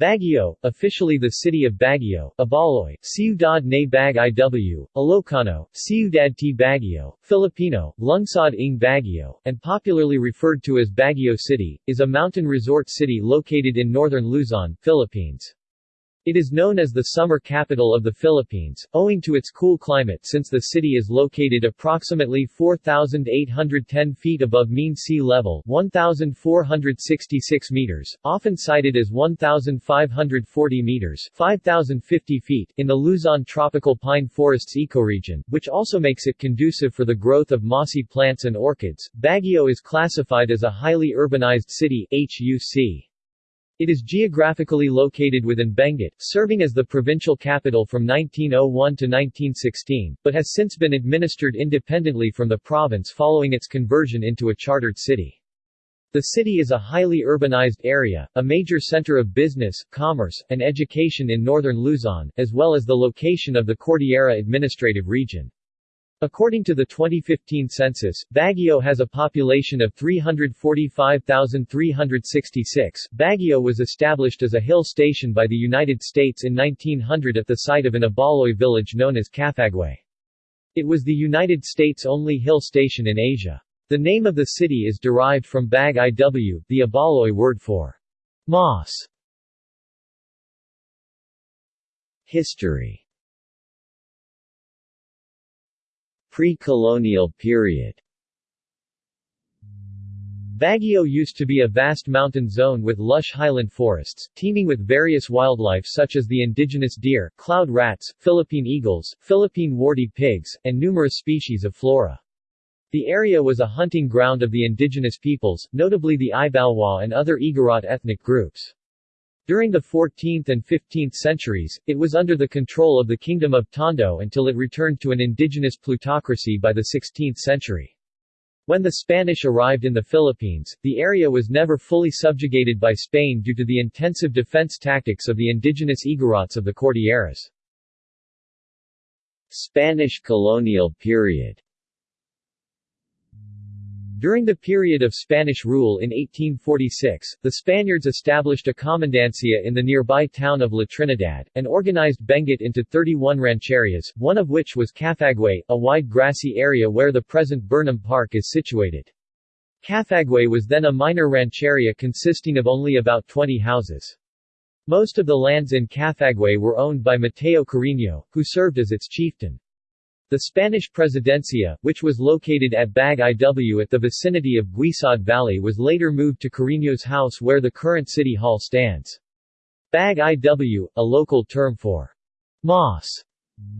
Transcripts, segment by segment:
Baguio, officially the city of Baguio, Ibaloy, Ciudad na Bag Iw, Ilocano, Ciudad t Baguio, Filipino, Lungsod ng Baguio, and popularly referred to as Baguio City, is a mountain resort city located in northern Luzon, Philippines. It is known as the summer capital of the Philippines, owing to its cool climate since the city is located approximately 4,810 feet above mean sea level 1,466 meters, often cited as 1,540 meters 5,050 feet in the Luzon tropical pine forests ecoregion, which also makes it conducive for the growth of mossy plants and orchids. Baguio is classified as a highly urbanized city HUC. It is geographically located within Benguet, serving as the provincial capital from 1901 to 1916, but has since been administered independently from the province following its conversion into a chartered city. The city is a highly urbanized area, a major center of business, commerce, and education in northern Luzon, as well as the location of the Cordillera Administrative Region. According to the 2015 census, Baguio has a population of 345,366. Baguio was established as a hill station by the United States in 1900 at the site of an Ibaloy village known as Cafagway. It was the United States' only hill station in Asia. The name of the city is derived from Bag IW, the Ibaloy word for moss. History Pre-colonial period Baguio used to be a vast mountain zone with lush highland forests, teeming with various wildlife such as the indigenous deer, cloud rats, Philippine eagles, Philippine warty pigs, and numerous species of flora. The area was a hunting ground of the indigenous peoples, notably the Ibaloy and other Igorot ethnic groups. During the 14th and 15th centuries, it was under the control of the Kingdom of Tondo until it returned to an indigenous plutocracy by the 16th century. When the Spanish arrived in the Philippines, the area was never fully subjugated by Spain due to the intensive defense tactics of the indigenous Igorots of the Cordilleras. Spanish colonial period during the period of Spanish rule in 1846, the Spaniards established a commandancia in the nearby town of La Trinidad, and organized Benguet into 31 rancherias, one of which was Cafagway, a wide grassy area where the present Burnham Park is situated. Cafagway was then a minor rancheria consisting of only about 20 houses. Most of the lands in Cafagway were owned by Mateo Carino, who served as its chieftain. The Spanish Presidencia, which was located at Bag IW at the vicinity of Guisad Valley was later moved to Carino's house where the current city hall stands. Bag IW, a local term for moss,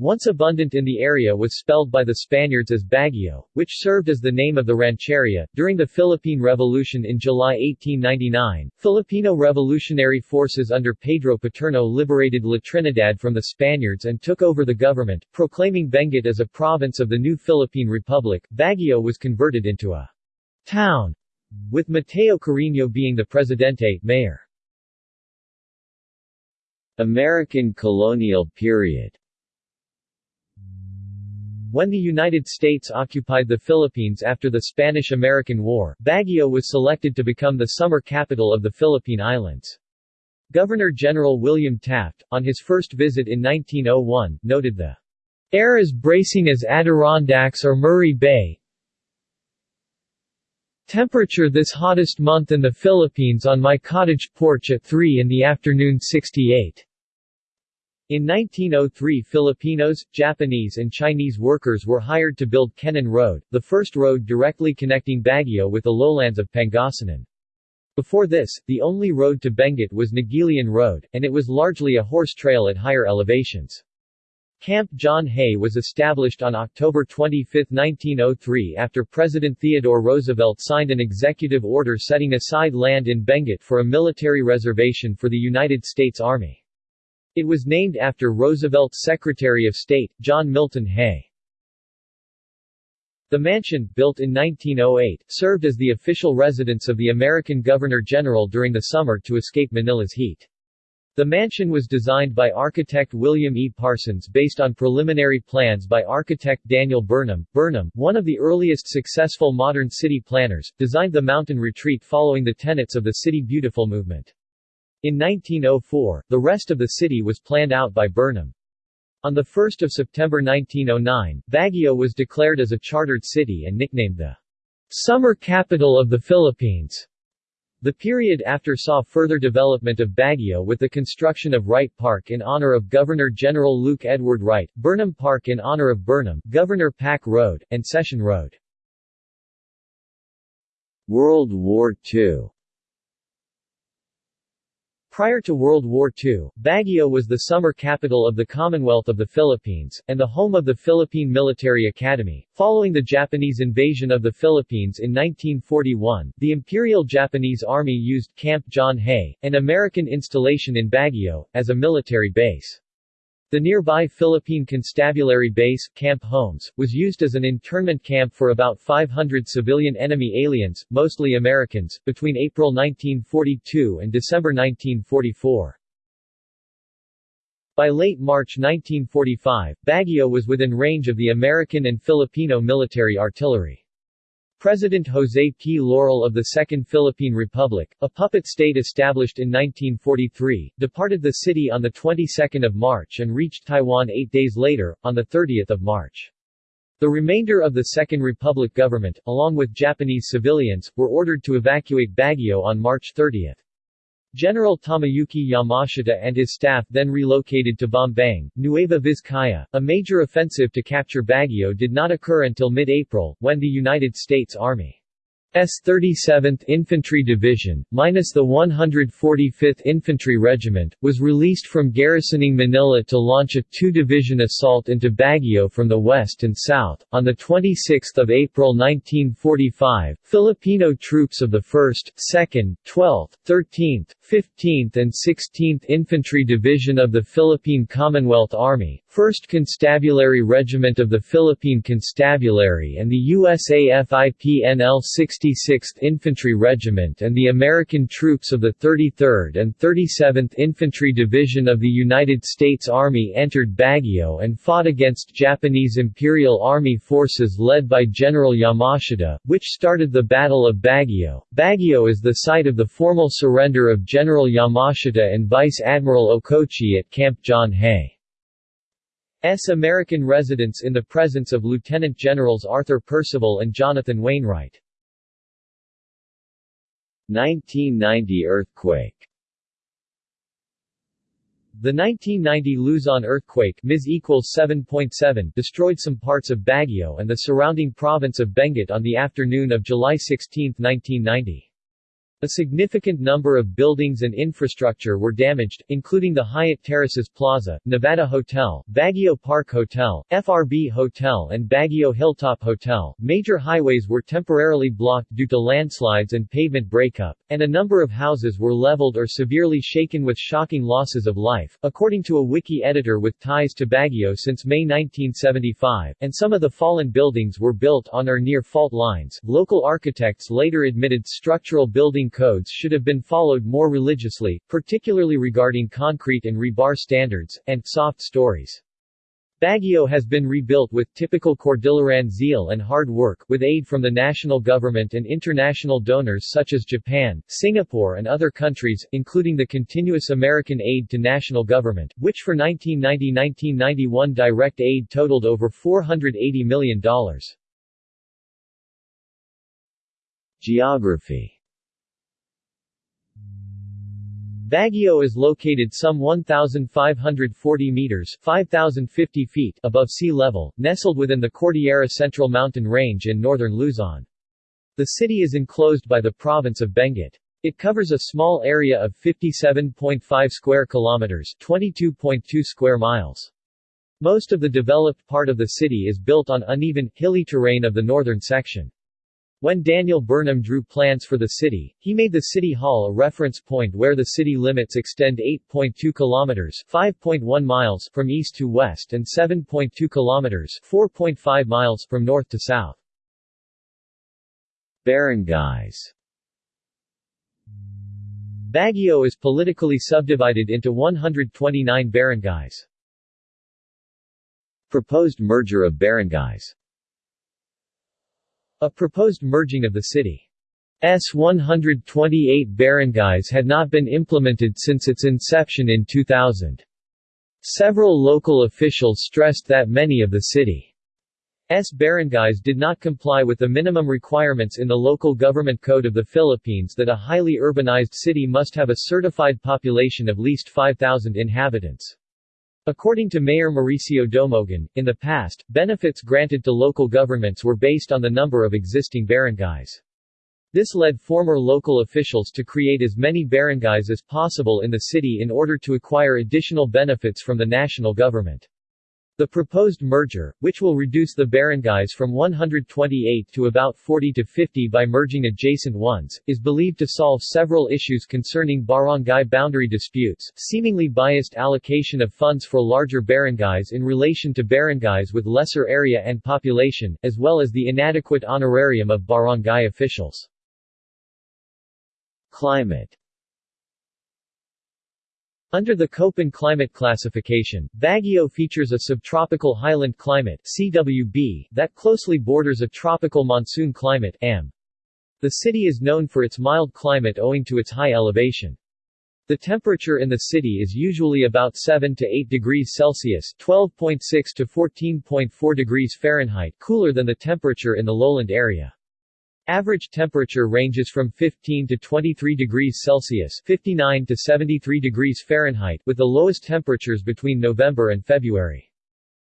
once abundant in the area was spelled by the Spaniards as Baguio, which served as the name of the rancheria. During the Philippine Revolution in July 1899, Filipino revolutionary forces under Pedro Paterno liberated La Trinidad from the Spaniards and took over the government, proclaiming Benguet as a province of the new Philippine Republic. Baguio was converted into a town, with Mateo Carino being the presidente, mayor. American colonial period when the United States occupied the Philippines after the Spanish-American War, Baguio was selected to become the summer capital of the Philippine Islands. Governor-General William Taft, on his first visit in 1901, noted the air as bracing as Adirondacks or Murray Bay. Temperature this hottest month in the Philippines on my cottage porch at 3 in the afternoon 68. In 1903 Filipinos, Japanese and Chinese workers were hired to build Kennon Road, the first road directly connecting Baguio with the lowlands of Pangasinan. Before this, the only road to Benguet was Naguilian Road, and it was largely a horse trail at higher elevations. Camp John Hay was established on October 25, 1903 after President Theodore Roosevelt signed an executive order setting aside land in Benguet for a military reservation for the United States Army. It was named after Roosevelt's Secretary of State, John Milton Hay. The mansion, built in 1908, served as the official residence of the American Governor-General during the summer to escape Manila's heat. The mansion was designed by architect William E. Parsons based on preliminary plans by architect Daniel Burnham. Burnham, one of the earliest successful modern city planners, designed the mountain retreat following the tenets of the City Beautiful movement. In 1904, the rest of the city was planned out by Burnham. On 1 September 1909, Baguio was declared as a chartered city and nicknamed the summer capital of the Philippines. The period after saw further development of Baguio with the construction of Wright Park in honor of Governor-General Luke Edward Wright, Burnham Park in honor of Burnham, Governor Pack Road, and Session Road. World War II Prior to World War II, Baguio was the summer capital of the Commonwealth of the Philippines, and the home of the Philippine Military Academy. Following the Japanese invasion of the Philippines in 1941, the Imperial Japanese Army used Camp John Hay, an American installation in Baguio, as a military base. The nearby Philippine Constabulary Base, Camp Holmes, was used as an internment camp for about 500 civilian enemy aliens, mostly Americans, between April 1942 and December 1944. By late March 1945, Baguio was within range of the American and Filipino military artillery. President Jose P. Laurel of the Second Philippine Republic, a puppet state established in 1943, departed the city on the 22nd of March and reached Taiwan eight days later, on the 30th of March. The remainder of the Second Republic government, along with Japanese civilians, were ordered to evacuate Baguio on March 30. General Tomoyuki Yamashita and his staff then relocated to Bambang, Nueva Vizcaya. A major offensive to capture Baguio did not occur until mid-April, when the United States Army S 37th Infantry Division, minus the 145th Infantry Regiment, was released from garrisoning Manila to launch a two-division assault into Baguio from the west and south. On the 26 April 1945, Filipino troops of the 1st, 2nd, 12th, 13th, 15th and 16th Infantry Division of the Philippine Commonwealth Army, 1st Constabulary Regiment of the Philippine Constabulary and the USAFIPNL 66th Infantry Regiment and the American troops of the 33rd and 37th Infantry Division of the United States Army entered Baguio and fought against Japanese Imperial Army forces led by General Yamashita, which started the Battle of Baguio. Baguio is the site of the formal surrender of General Yamashita and Vice Admiral Okochi at Camp John Hay. S. American residence in the presence of Lieutenant Generals Arthur Percival and Jonathan Wainwright. 1990 earthquake The 1990 Luzon earthquake Ms equals 7.7 destroyed some parts of Baguio and the surrounding province of Benguet on the afternoon of July 16, 1990. A significant number of buildings and infrastructure were damaged, including the Hyatt Terraces Plaza, Nevada Hotel, Baguio Park Hotel, FRB Hotel and Baguio Hilltop Hotel. Major highways were temporarily blocked due to landslides and pavement breakup, and a number of houses were leveled or severely shaken with shocking losses of life, according to a wiki editor with ties to Baguio since May 1975, and some of the fallen buildings were built on or near fault lines. Local architects later admitted structural building codes should have been followed more religiously, particularly regarding concrete and rebar standards, and soft stories. Baguio has been rebuilt with typical Cordilleran zeal and hard work, with aid from the national government and international donors such as Japan, Singapore and other countries, including the continuous American aid to national government, which for 1990-1991 direct aid totaled over $480 million. Geography Baguio is located some 1,540 meters 5,050 feet above sea level, nestled within the Cordillera Central mountain range in northern Luzon. The city is enclosed by the province of Benguet. It covers a small area of 57.5 square kilometers 22.2 square miles. Most of the developed part of the city is built on uneven, hilly terrain of the northern section. When Daniel Burnham drew plans for the city, he made the City Hall a reference point where the city limits extend 8.2 kilometers 5.1 miles from east to west and 7.2 kilometers 4.5 miles from north to south. Barangays Baguio is politically subdivided into 129 barangays. Proposed merger of barangays a proposed merging of the city. 128 barangays had not been implemented since its inception in 2000. Several local officials stressed that many of the city's barangays did not comply with the minimum requirements in the Local Government Code of the Philippines that a highly urbanized city must have a certified population of least 5,000 inhabitants. According to Mayor Mauricio Domogan, in the past, benefits granted to local governments were based on the number of existing barangays. This led former local officials to create as many barangays as possible in the city in order to acquire additional benefits from the national government. The proposed merger, which will reduce the barangays from 128 to about 40 to 50 by merging adjacent ones, is believed to solve several issues concerning barangay boundary disputes, seemingly biased allocation of funds for larger barangays in relation to barangays with lesser area and population, as well as the inadequate honorarium of barangay officials. Climate under the Köppen climate classification, Baguio features a subtropical highland climate CWB that closely borders a tropical monsoon climate AM. The city is known for its mild climate owing to its high elevation. The temperature in the city is usually about 7 to 8 degrees Celsius (12.6 to 14.4 degrees Fahrenheit) cooler than the temperature in the lowland area. Average temperature ranges from 15 to 23 degrees Celsius 59 to 73 degrees Fahrenheit with the lowest temperatures between November and February.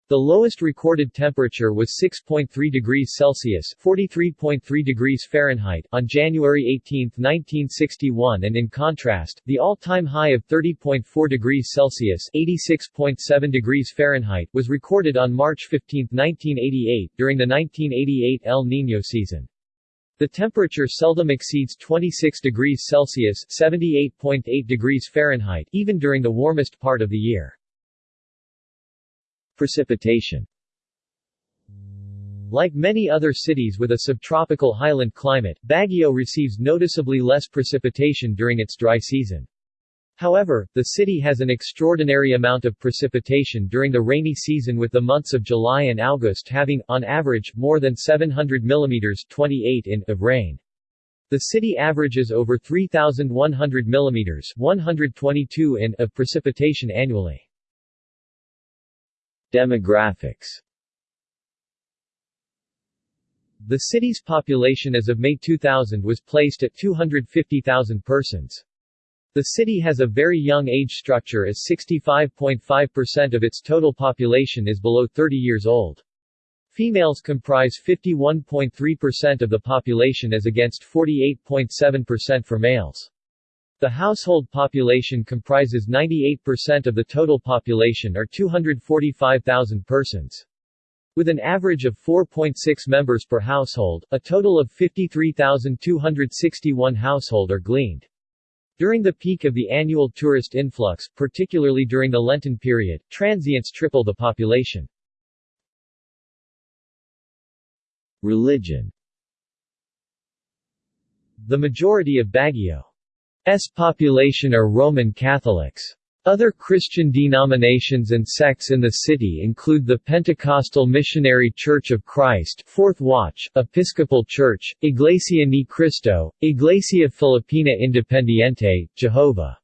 The lowest recorded temperature was 6.3 degrees Celsius 43.3 degrees Fahrenheit on January 18, 1961 and in contrast, the all-time high of 30.4 degrees Celsius 86.7 degrees Fahrenheit was recorded on March 15, 1988 during the 1988 El Niño season. The temperature seldom exceeds 26 degrees Celsius 78.8 degrees Fahrenheit even during the warmest part of the year. Precipitation Like many other cities with a subtropical highland climate, Baguio receives noticeably less precipitation during its dry season. However, the city has an extraordinary amount of precipitation during the rainy season with the months of July and August having, on average, more than 700 mm 28 in of rain. The city averages over 3,100 mm 122 in of precipitation annually. Demographics The city's population as of May 2000 was placed at 250,000 persons. The city has a very young age structure as 65.5% of its total population is below 30 years old. Females comprise 51.3% of the population as against 48.7% for males. The household population comprises 98% of the total population or 245,000 persons. With an average of 4.6 members per household, a total of 53,261 household are gleaned. During the peak of the annual tourist influx, particularly during the Lenten period, transients triple the population. Religion The majority of Baguio's population are Roman Catholics. Other Christian denominations and sects in the city include the Pentecostal Missionary Church of Christ Fourth Watch, Episcopal Church, Iglesia Ni Cristo, Iglesia Filipina Independiente, Jehovah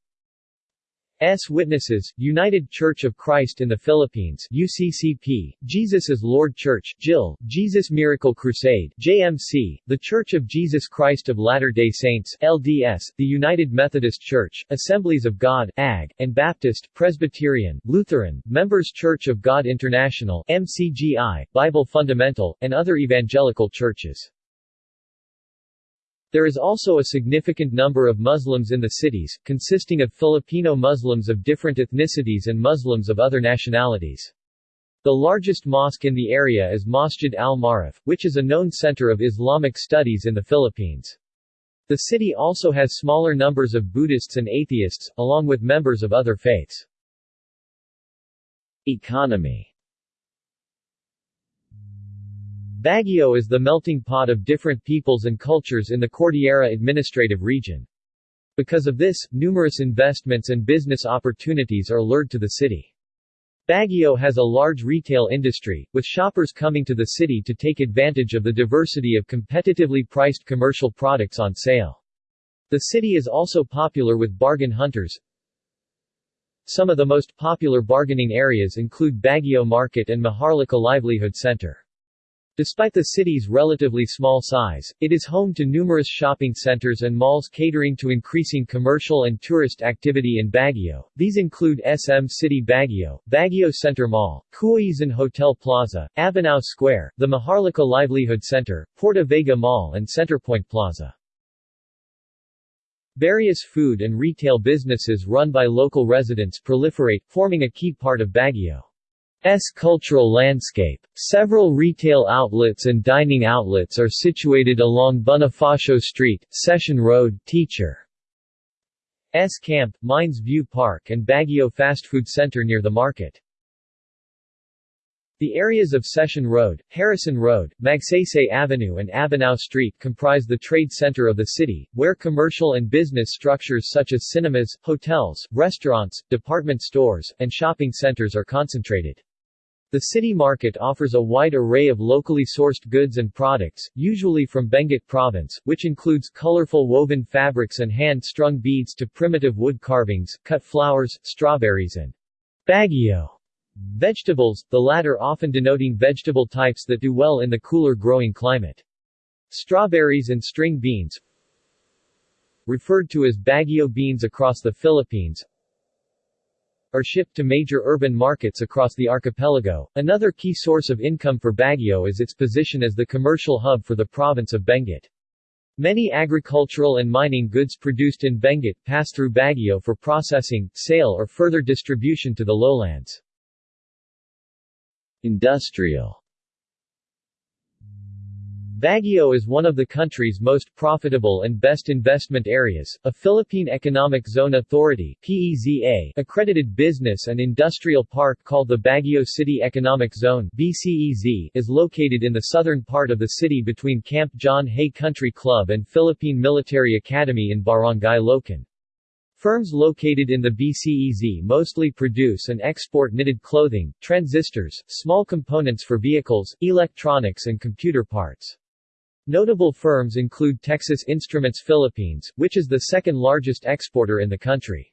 S. Witnesses, United Church of Christ in the Philippines UCCP, Jesus is Lord Church JIL, Jesus Miracle Crusade JMC, The Church of Jesus Christ of Latter-day Saints LDS, the United Methodist Church, Assemblies of God AG, and Baptist, Presbyterian, Lutheran, Members Church of God International MCGI, Bible Fundamental, and other evangelical churches. There is also a significant number of Muslims in the cities, consisting of Filipino Muslims of different ethnicities and Muslims of other nationalities. The largest mosque in the area is Masjid al-Marif, which is a known center of Islamic studies in the Philippines. The city also has smaller numbers of Buddhists and atheists, along with members of other faiths. Economy Baguio is the melting pot of different peoples and cultures in the Cordillera Administrative Region. Because of this, numerous investments and business opportunities are lured to the city. Baguio has a large retail industry, with shoppers coming to the city to take advantage of the diversity of competitively priced commercial products on sale. The city is also popular with bargain hunters. Some of the most popular bargaining areas include Baguio Market and Maharlika Livelihood Center. Despite the city's relatively small size, it is home to numerous shopping centers and malls catering to increasing commercial and tourist activity in Baguio. These include SM City Baguio, Baguio Center Mall, Cooyeesan Hotel Plaza, Abanao Square, the Maharlika Livelihood Center, Porta Vaga Mall and Centerpoint Plaza. Various food and retail businesses run by local residents proliferate, forming a key part of Baguio. S cultural landscape. Several retail outlets and dining outlets are situated along Bonifacio Street, Session Road, Teacher. S Camp, Mines View Park and Baguio Fast Food Center near the market. The areas of Session Road, Harrison Road, Magsaysay Avenue and Abanao Street comprise the trade center of the city, where commercial and business structures such as cinemas, hotels, restaurants, department stores, and shopping centers are concentrated. The city market offers a wide array of locally sourced goods and products, usually from Benguet province, which includes colorful woven fabrics and hand-strung beads to primitive wood carvings, cut flowers, strawberries and Baguio vegetables, the latter often denoting vegetable types that do well in the cooler growing climate. Strawberries and string beans, referred to as Baguio beans across the Philippines, are shipped to major urban markets across the archipelago. Another key source of income for Baguio is its position as the commercial hub for the province of Benguet. Many agricultural and mining goods produced in Benguet pass through Baguio for processing, sale or further distribution to the lowlands. Industrial Baguio is one of the country's most profitable and best investment areas. A Philippine Economic Zone Authority (PEZA) accredited business and industrial park called the Baguio City Economic Zone (BCEZ) is located in the southern part of the city between Camp John Hay Country Club and Philippine Military Academy in Barangay Loakan. Firms located in the BCEZ mostly produce and export knitted clothing, transistors, small components for vehicles, electronics and computer parts. Notable firms include Texas Instruments Philippines, which is the second largest exporter in the country.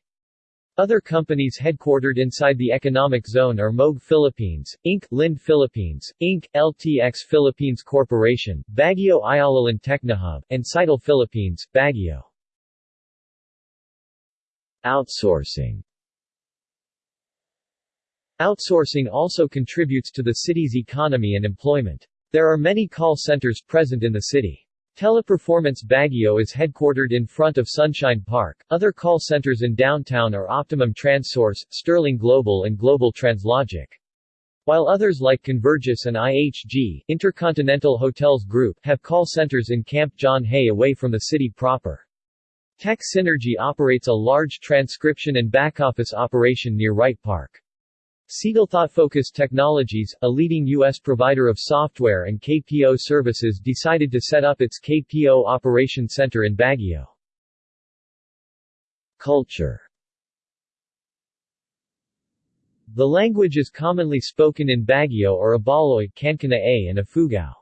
Other companies headquartered inside the economic zone are Moog Philippines, Inc., Lind Philippines, Inc., LTX Philippines Corporation, Baguio Ayala Land Technohub, and Sitel Philippines, Baguio. Outsourcing Outsourcing also contributes to the city's economy and employment. There are many call centers present in the city. Teleperformance Baguio is headquartered in front of Sunshine Park. Other call centers in downtown are Optimum TransSource, Sterling Global and Global TransLogic. While others like Convergys and IHG, Intercontinental Hotels Group, have call centers in Camp John Hay away from the city proper. Tech Synergy operates a large transcription and back-office operation near Wright Park. Focus Technologies, a leading U.S. provider of software and KPO services decided to set up its KPO Operation Center in Baguio. Culture The language is commonly spoken in Baguio are Ibaloy, Kankanaey and Ifugao.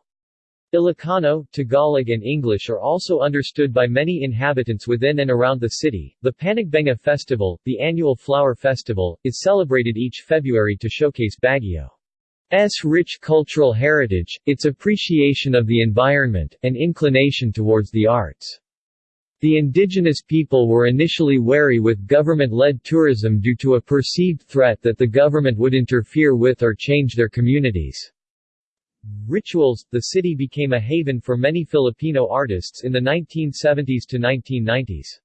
Ilocano, Tagalog and English are also understood by many inhabitants within and around the city. The Panagbenga Festival, the annual flower festival, is celebrated each February to showcase Baguio's rich cultural heritage, its appreciation of the environment, and inclination towards the arts. The indigenous people were initially wary with government-led tourism due to a perceived threat that the government would interfere with or change their communities' Rituals, the city became a haven for many Filipino artists in the 1970s to 1990s.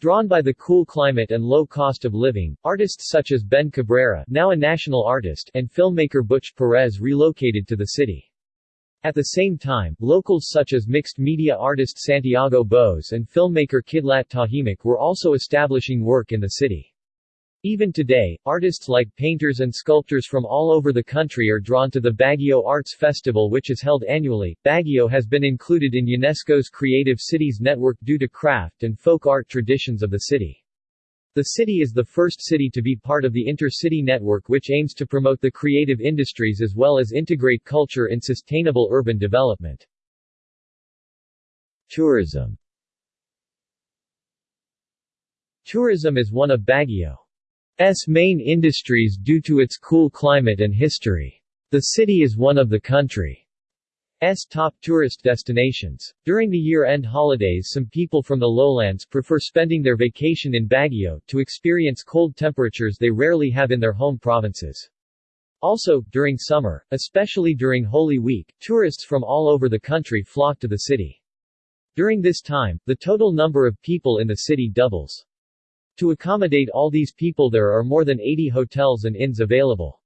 Drawn by the cool climate and low cost of living, artists such as Ben Cabrera now a national artist and filmmaker Butch Perez relocated to the city. At the same time, locals such as mixed media artist Santiago Bose and filmmaker Kidlat Tahimik were also establishing work in the city. Even today, artists like painters and sculptors from all over the country are drawn to the Baguio Arts Festival which is held annually. Baguio has been included in UNESCO's Creative Cities Network due to craft and folk art traditions of the city. The city is the first city to be part of the Intercity Network which aims to promote the creative industries as well as integrate culture in sustainable urban development. Tourism Tourism is one of Baguio's main industries due to its cool climate and history. The city is one of the country's top tourist destinations. During the year-end holidays some people from the lowlands prefer spending their vacation in Baguio, to experience cold temperatures they rarely have in their home provinces. Also, during summer, especially during Holy Week, tourists from all over the country flock to the city. During this time, the total number of people in the city doubles. To accommodate all these people there are more than 80 hotels and inns available.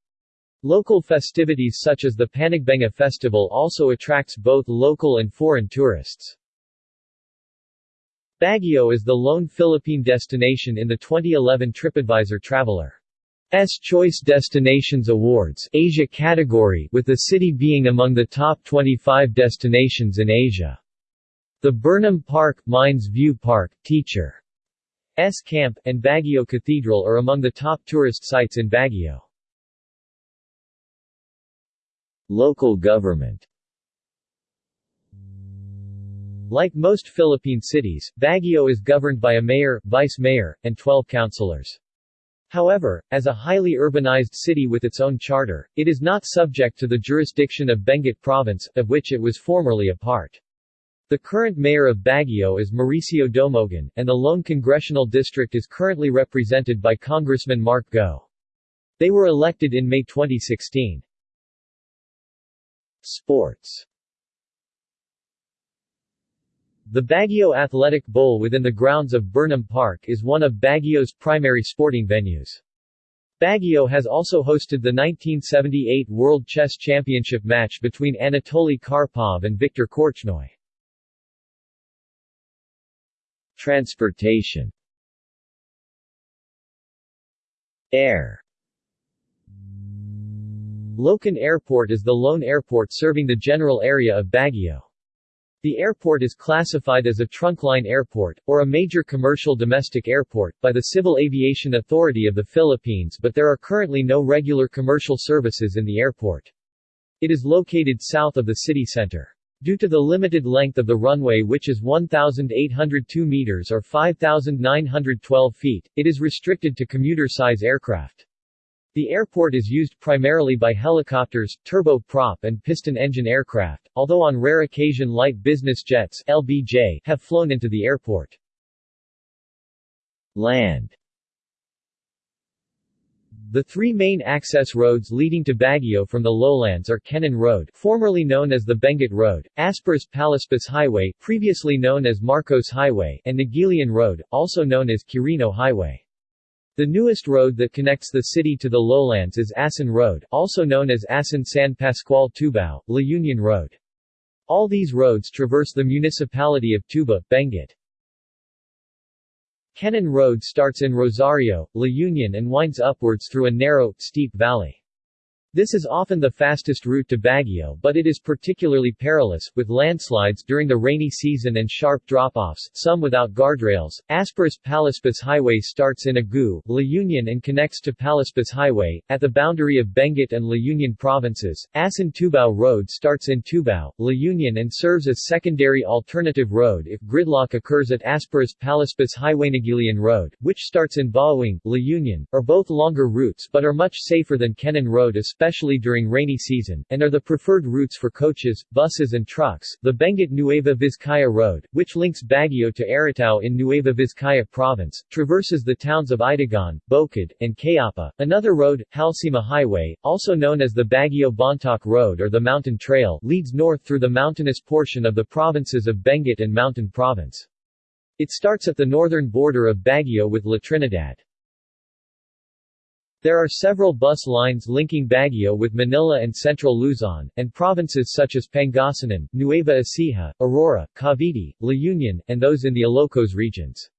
Local festivities such as the Panagbenga Festival also attracts both local and foreign tourists. Baguio is the lone Philippine destination in the 2011 TripAdvisor Traveler's Choice Destinations Awards Asia category, with the city being among the top 25 destinations in Asia. The Burnham Park, Mines View Park, Teacher S. Camp, and Baguio Cathedral are among the top tourist sites in Baguio. Local government Like most Philippine cities, Baguio is governed by a mayor, vice-mayor, and 12 councilors. However, as a highly urbanized city with its own charter, it is not subject to the jurisdiction of Benguet Province, of which it was formerly a part. The current mayor of Baguio is Mauricio Domogan, and the lone congressional district is currently represented by Congressman Mark Go. They were elected in May 2016. Sports The Baguio Athletic Bowl within the grounds of Burnham Park is one of Baguio's primary sporting venues. Baguio has also hosted the 1978 World Chess Championship match between Anatoly Karpov and Viktor Korchnoi. Transportation Air Loakan Airport is the lone airport serving the general area of Baguio. The airport is classified as a trunkline airport, or a major commercial domestic airport, by the Civil Aviation Authority of the Philippines but there are currently no regular commercial services in the airport. It is located south of the city center. Due to the limited length of the runway which is 1,802 meters or 5,912 feet, it is restricted to commuter-size aircraft. The airport is used primarily by helicopters, turboprop and piston-engine aircraft, although on rare occasion light business jets LBJ have flown into the airport. Land the three main access roads leading to Baguio from the lowlands are Kennon Road, formerly known as the Benguet Road, Aspiras Palispis Highway, previously known as Marcos Highway, and Naguilian Road, also known as Quirino Highway. The newest road that connects the city to the lowlands is Asin Road, also known as Asin San Pascual Tubao, La Union Road. All these roads traverse the municipality of Tuba, Benguet. Kennon Road starts in Rosario, La Union and winds upwards through a narrow, steep valley. This is often the fastest route to Baguio but it is particularly perilous, with landslides during the rainy season and sharp drop-offs, some without guardrails. Aspiras Palispis Highway starts in Agoo, La Union and connects to Palispis Highway, at the boundary of Benguet and La Union provinces. Asin Tubao Road starts in Tubao, La Union and serves as secondary alternative road if gridlock occurs at Aspiras Palispis Highway Naguilian Road, which starts in Bauang, La Union, are both longer routes but are much safer than Kennon Road especially during rainy season, and are the preferred routes for coaches, buses and trucks. The Benguet Nueva Vizcaya Road, which links Baguio to Aritao in Nueva Vizcaya Province, traverses the towns of Itogon, Bokod, and Kayapa. Another road, Halsema Highway, also known as the Baguio Bontoc Road or the Mountain Trail, leads north through the mountainous portion of the provinces of Benguet and Mountain Province. It starts at the northern border of Baguio with La Trinidad. There are several bus lines linking Baguio with Manila and central Luzon, and provinces such as Pangasinan, Nueva Ecija, Aurora, Cavite, La Union, and those in the Ilocos regions.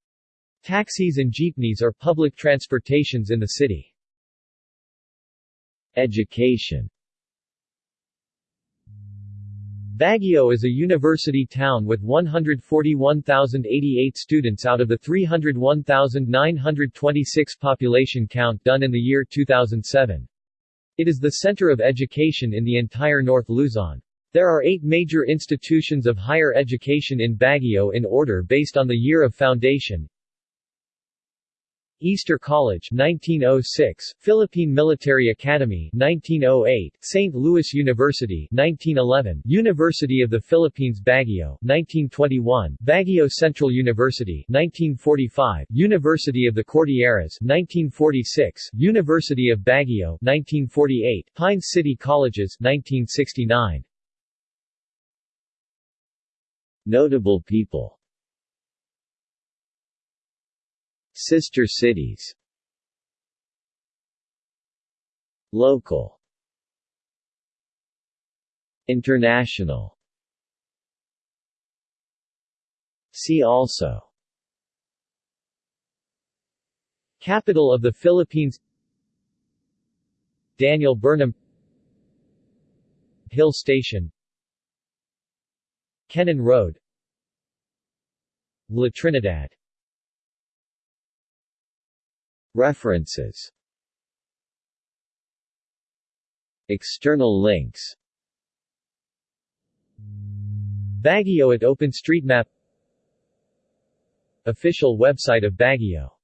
Taxis and jeepneys are public transportations in the city. Education Baguio is a university town with 141,088 students out of the 301,926 population count done in the year 2007. It is the center of education in the entire North Luzon. There are eight major institutions of higher education in Baguio in order based on the year of foundation. Easter College 1906, Philippine Military Academy 1908, St. Louis University 1911, University of the Philippines Baguio 1921, Baguio Central University 1945, University of the Cordilleras 1946, University of Baguio 1948, Pine City Colleges 1969. Notable people Sister cities. Local. International. See also. Capital of the Philippines. Daniel Burnham. Hill Station. Kennon Road. La Trinidad References. External links. Baguio at OpenStreetMap. Official website of Baguio